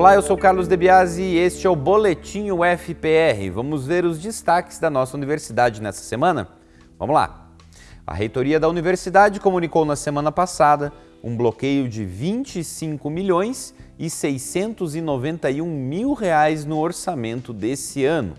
Olá, eu sou Carlos Debiasi e este é o Boletim UFPR. Vamos ver os destaques da nossa universidade nessa semana? Vamos lá! A reitoria da universidade comunicou na semana passada um bloqueio de 25 milhões e 691 mil reais no orçamento desse ano.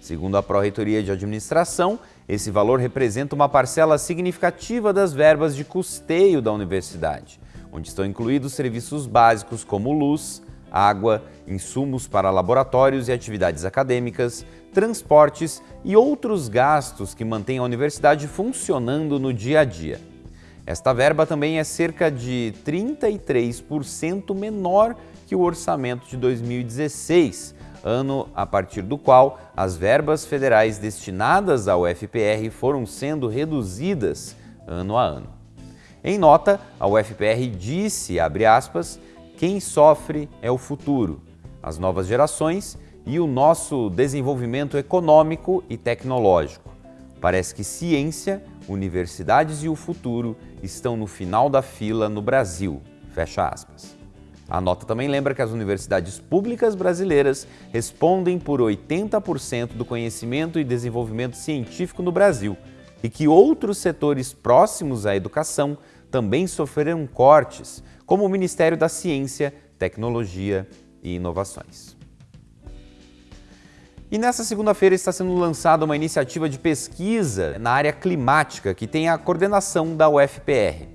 Segundo a Pró-Reitoria de Administração, esse valor representa uma parcela significativa das verbas de custeio da universidade, onde estão incluídos serviços básicos como luz, água, insumos para laboratórios e atividades acadêmicas, transportes e outros gastos que mantêm a universidade funcionando no dia a dia. Esta verba também é cerca de 33% menor que o orçamento de 2016, ano a partir do qual as verbas federais destinadas ao FPR foram sendo reduzidas ano a ano. Em nota, a UFPR disse, abre aspas, quem sofre é o futuro, as novas gerações e o nosso desenvolvimento econômico e tecnológico. Parece que ciência, universidades e o futuro estão no final da fila no Brasil. Fecha aspas. A nota também lembra que as universidades públicas brasileiras respondem por 80% do conhecimento e desenvolvimento científico no Brasil e que outros setores próximos à educação também sofreram cortes, como o Ministério da Ciência, Tecnologia e Inovações. E nessa segunda-feira está sendo lançada uma iniciativa de pesquisa na área climática que tem a coordenação da UFPR.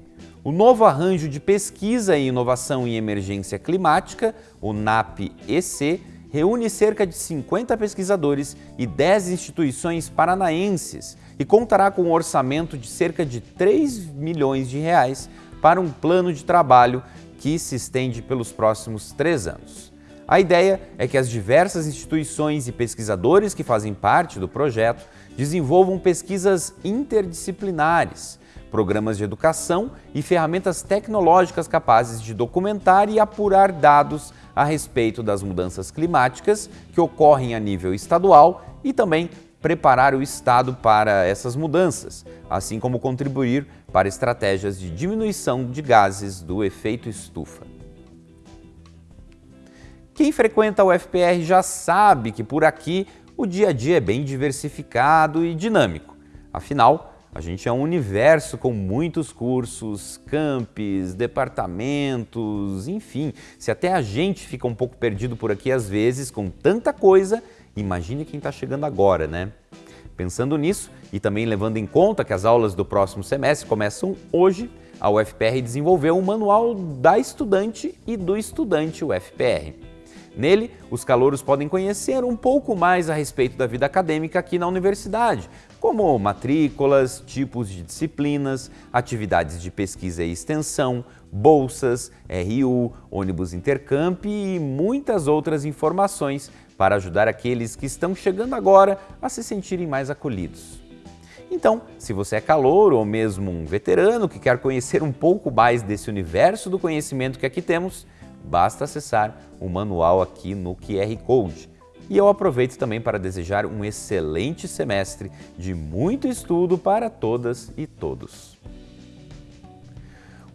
O novo arranjo de pesquisa e inovação em emergência climática, o NAP-EC, reúne cerca de 50 pesquisadores e 10 instituições paranaenses e contará com um orçamento de cerca de 3 milhões de reais para um plano de trabalho que se estende pelos próximos três anos. A ideia é que as diversas instituições e pesquisadores que fazem parte do projeto desenvolvam pesquisas interdisciplinares, programas de educação e ferramentas tecnológicas capazes de documentar e apurar dados a respeito das mudanças climáticas que ocorrem a nível estadual e também preparar o Estado para essas mudanças, assim como contribuir para estratégias de diminuição de gases do efeito estufa. Quem frequenta o FPR já sabe que por aqui o dia a dia é bem diversificado e dinâmico. Afinal, a gente é um universo com muitos cursos, campos, departamentos, enfim. Se até a gente fica um pouco perdido por aqui às vezes com tanta coisa, imagine quem está chegando agora, né? Pensando nisso e também levando em conta que as aulas do próximo semestre começam hoje, a UFPR desenvolveu um manual da estudante e do estudante UFPR. Nele, os calouros podem conhecer um pouco mais a respeito da vida acadêmica aqui na universidade, como matrículas, tipos de disciplinas, atividades de pesquisa e extensão, bolsas, RU, ônibus intercamp e muitas outras informações para ajudar aqueles que estão chegando agora a se sentirem mais acolhidos. Então, se você é calouro ou mesmo um veterano que quer conhecer um pouco mais desse universo do conhecimento que aqui temos, basta acessar o manual aqui no QR Code. E eu aproveito também para desejar um excelente semestre de muito estudo para todas e todos.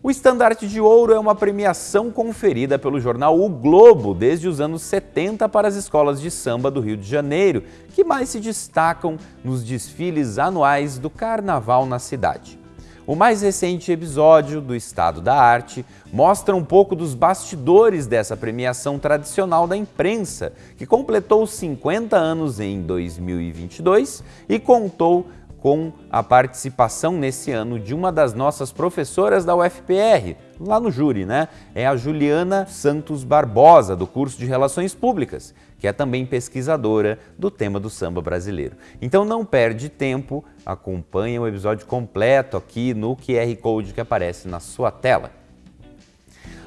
O Estandarte de Ouro é uma premiação conferida pelo jornal O Globo desde os anos 70 para as escolas de samba do Rio de Janeiro, que mais se destacam nos desfiles anuais do carnaval na cidade. O mais recente episódio do Estado da Arte mostra um pouco dos bastidores dessa premiação tradicional da imprensa, que completou 50 anos em 2022 e contou com a participação nesse ano de uma das nossas professoras da UFPR, lá no júri, né? É a Juliana Santos Barbosa, do curso de Relações Públicas, que é também pesquisadora do tema do samba brasileiro. Então não perde tempo, acompanhe o episódio completo aqui no QR Code que aparece na sua tela.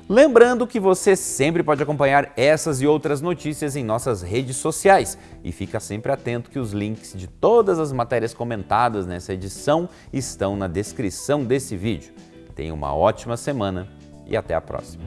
Lembrando que você sempre pode acompanhar essas e outras notícias em nossas redes sociais e fica sempre atento que os links de todas as matérias comentadas nessa edição estão na descrição desse vídeo. Tenha uma ótima semana e até a próxima.